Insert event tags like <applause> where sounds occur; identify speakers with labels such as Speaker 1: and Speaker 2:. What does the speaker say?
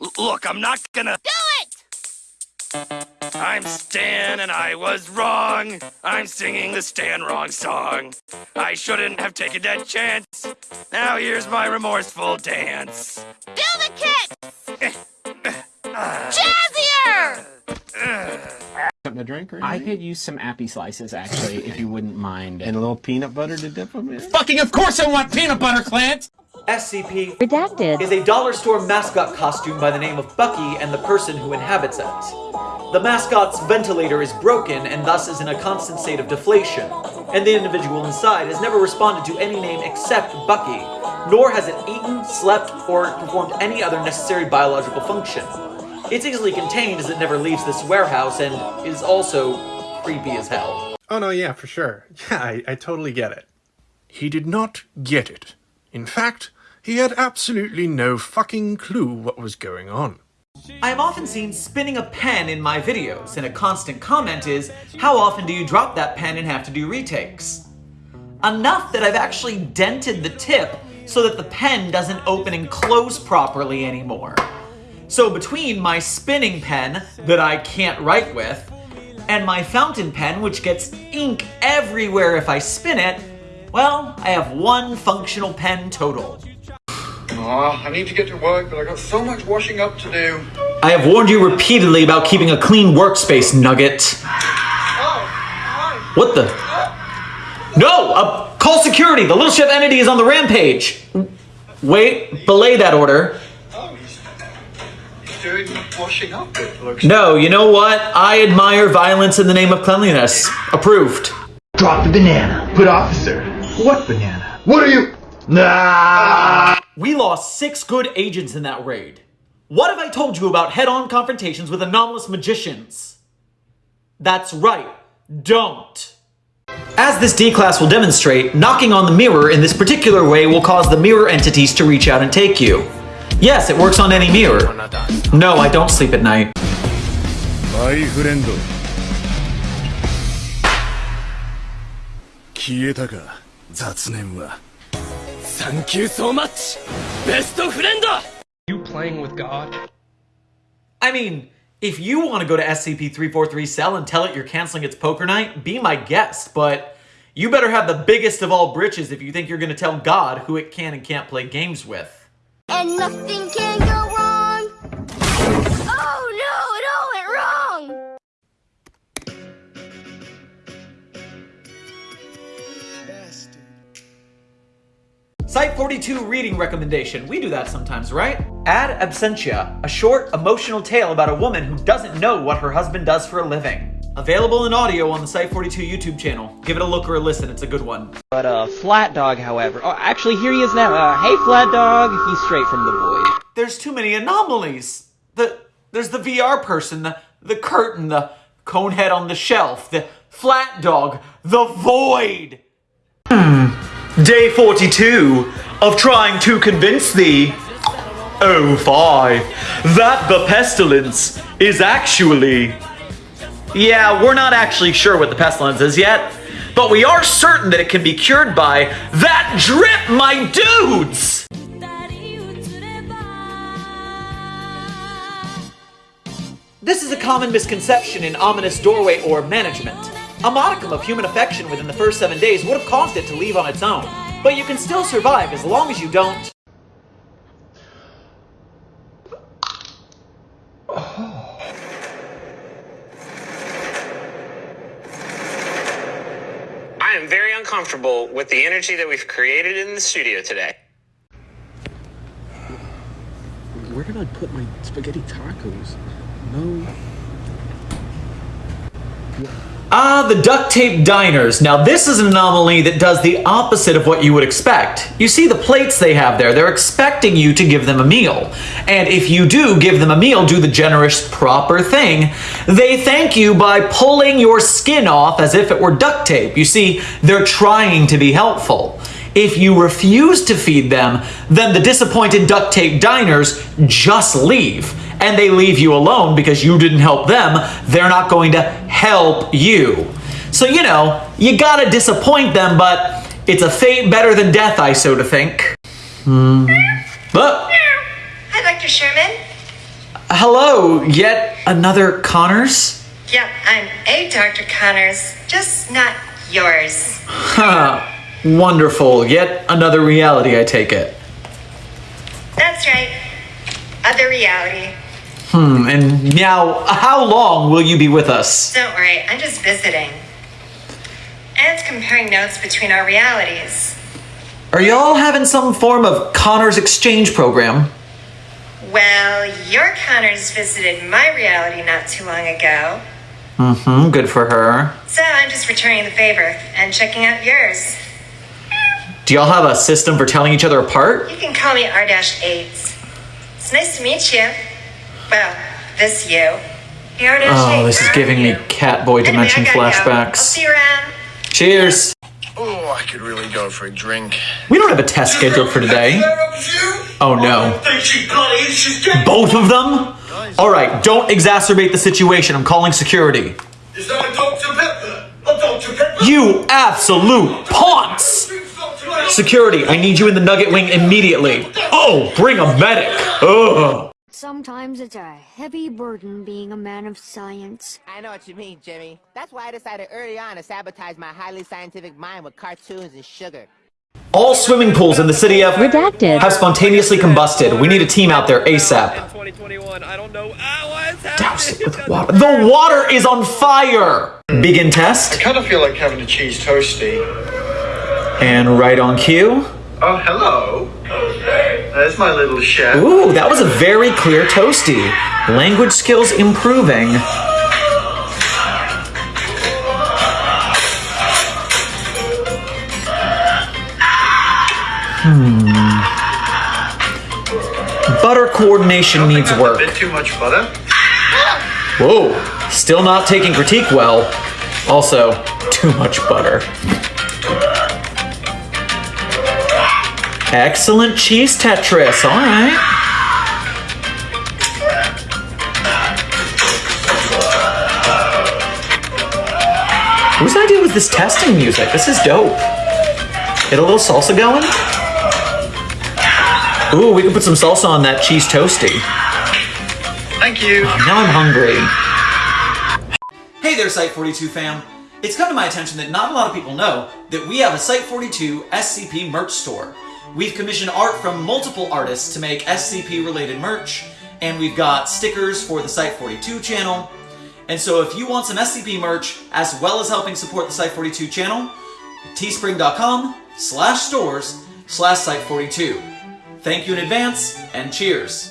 Speaker 1: L- look, I'm not gonna.
Speaker 2: Do it!
Speaker 1: I'm Stan and I was wrong. I'm singing the Stan wrong song. I shouldn't have taken that chance. Now here's my remorseful dance.
Speaker 2: Do the kick! <laughs> Jazzier!
Speaker 3: Something to drink or
Speaker 4: I
Speaker 3: anything?
Speaker 4: could use some appy slices, actually, if you wouldn't mind.
Speaker 3: And a little peanut butter to dip them in?
Speaker 4: fucking, of course I want peanut butter, Clint!
Speaker 5: SCP
Speaker 6: Redacted.
Speaker 5: is a dollar store mascot costume by the name of Bucky and the person who inhabits it. The mascot's ventilator is broken and thus is in a constant state of deflation, and the individual inside has never responded to any name except Bucky, nor has it eaten, slept, or performed any other necessary biological function. It's easily contained as it never leaves this warehouse and is also creepy as hell.
Speaker 3: Oh no, yeah, for sure. <laughs> Yeah, I, I totally get it. He did not get it. In fact, he had absolutely no fucking clue what was going on.
Speaker 5: I am often seen spinning a pen in my videos, and a constant comment is, how often do you drop that pen and have to do retakes? Enough that I've actually dented the tip so that the pen doesn't open and close properly anymore. So between my spinning pen that I can't write with, and my fountain pen which gets ink everywhere if I spin it, well, I have one functional pen total.
Speaker 7: Aw, I need to get to work, but I got so much washing up to do.
Speaker 5: I have warned you repeatedly about keeping a clean workspace, Nugget. What the? No! Uh, call security! The Little Chef entity is on the rampage! Wait, belay that order.
Speaker 7: Oh, he's, he's doing washing up
Speaker 5: No, you know what? I admire violence in the name of cleanliness. Approved.
Speaker 8: Drop the banana. Put officer. What banana? What are you? Nah.
Speaker 5: We lost six good agents in that raid. What have I told you about head-on confrontations with anomalous magicians? That's right. Don't. As this D-class will demonstrate, knocking on the mirror in this particular way will cause the mirror entities to reach out and take you. Yes, it works on any mirror. No, I don't sleep at night.
Speaker 9: マイフレンド消えたか雑念は
Speaker 1: Thank you so much, best friend.
Speaker 10: You playing with God?
Speaker 5: I mean, if you want to go to SCP-343 Cell and tell it you're canceling its poker night, be my guest, but you better have the biggest of all britches if you think you're going to tell God who it can and can't play games with.
Speaker 2: And nothing can go
Speaker 5: Site 42 reading recommendation. We do that sometimes, right? Ad Absentia, a short, emotional tale about a woman who doesn't know what her husband does for a living. Available in audio on the Site 42 YouTube channel. Give it a look or a listen, it's a good one.
Speaker 11: But uh, Flat Dog, however, oh, actually here he is now. Uh, hey, Flat Dog, he's straight from the void.
Speaker 5: There's too many anomalies. The there's the VR person, the the curtain, the cone head on the shelf, the flat dog, the void. Hmm. Day 42 of trying to convince thee. Oh five, that the pestilence is actually. Yeah, we're not actually sure what the pestilence is yet, but we are certain that it can be cured by that drip, my dudes! This is a common misconception in ominous doorway or management. A modicum of human affection within the first seven days would have caused it to leave on its own, but you can still survive as long as you don't.
Speaker 12: I am very uncomfortable with the energy that we've created in the studio today.
Speaker 4: Where did I put my spaghetti tacos? No.
Speaker 5: Ah, the duct tape diners. Now this is an anomaly that does the opposite of what you would expect. You see the plates they have there, they're expecting you to give them a meal. And if you do give them a meal, do the generous, proper thing, they thank you by pulling your skin off as if it were duct tape. You see, they're trying to be helpful. If you refuse to feed them, then the disappointed duct tape diners just leave. And they leave you alone because you didn't help them. They're not going to help you. So, you know, you gotta disappoint them, but it's a fate better than death, I so to think. Hmm. But
Speaker 13: Hi, Dr. Sherman.
Speaker 5: hello, yet another Connors?
Speaker 6: Yep, I'm a Dr. Connors, just not yours.
Speaker 5: Huh. Wonderful. Yet another reality, I take it.
Speaker 6: That's right. Other reality.
Speaker 5: Hmm, and now, how long will you be with us?
Speaker 6: Don't worry, I'm just visiting. And comparing notes between our realities.
Speaker 5: Are y'all having some form of Connors exchange program?
Speaker 6: Well, your Connors visited my reality not too long ago.
Speaker 5: Mm-hmm, good for her.
Speaker 6: So I'm just returning the favor and checking out yours.
Speaker 5: Do y'all have a system for telling each other apart?
Speaker 6: You can call me R-8s. It's nice to meet you. Well, this you. The R-8.
Speaker 5: Oh, this is giving me Catboy Dimension
Speaker 6: Anyway, I gotta go. I'll
Speaker 5: flashbacks.
Speaker 6: see you around.
Speaker 5: Cheers!
Speaker 9: Oh, I could really go for a drink.
Speaker 5: We don't have a test scheduled for today. Oh no. Both of them? Alright, don't exacerbate the situation. I'm calling security.
Speaker 9: Is that a Dr. Pepper? A Dr. Pepper?
Speaker 5: You absolute ponce! Security, I need you in the Nugget Wing immediately. Oh, bring a medic! Ugh.
Speaker 13: Sometimes it's a heavy burden being a man of science.
Speaker 14: I know what you mean, Jimmy. That's why I decided early on to sabotage my highly scientific mind with cartoons and sugar.
Speaker 5: All swimming pools in the city of Redacted have spontaneously combusted. We need a team out there ASAP. Douse it with water. The water is on fire! Begin test.
Speaker 7: I kind of feel like having a cheese toasty.
Speaker 5: And right on cue.
Speaker 7: Oh, hello. There's my little chef.
Speaker 5: Ooh, that was a very clear toasty. Language skills improving. Hmm. Butter coordination needs
Speaker 7: A
Speaker 5: work.
Speaker 7: bit too much butter.
Speaker 5: Whoa, still not taking critique well. Also, too much butter. Excellent cheese Tetris, alright. Whose idea was this testing music? This is dope. Get a little salsa going? Ooh, we can put some salsa on that cheese toasty.
Speaker 7: Thank you.
Speaker 5: Oh, now I'm hungry. Hey there, Site42 fam. It's come to my attention that not a lot of people know that we have a Site42 SCP merch store. We've commissioned art from multiple artists to make SCP related merch, and we've got stickers for the Site42 channel. And so if you want some SCP merch, as well as helping support the Site42 channel, teespring.com slash stores slash Site42. Thank you in advance, and cheers.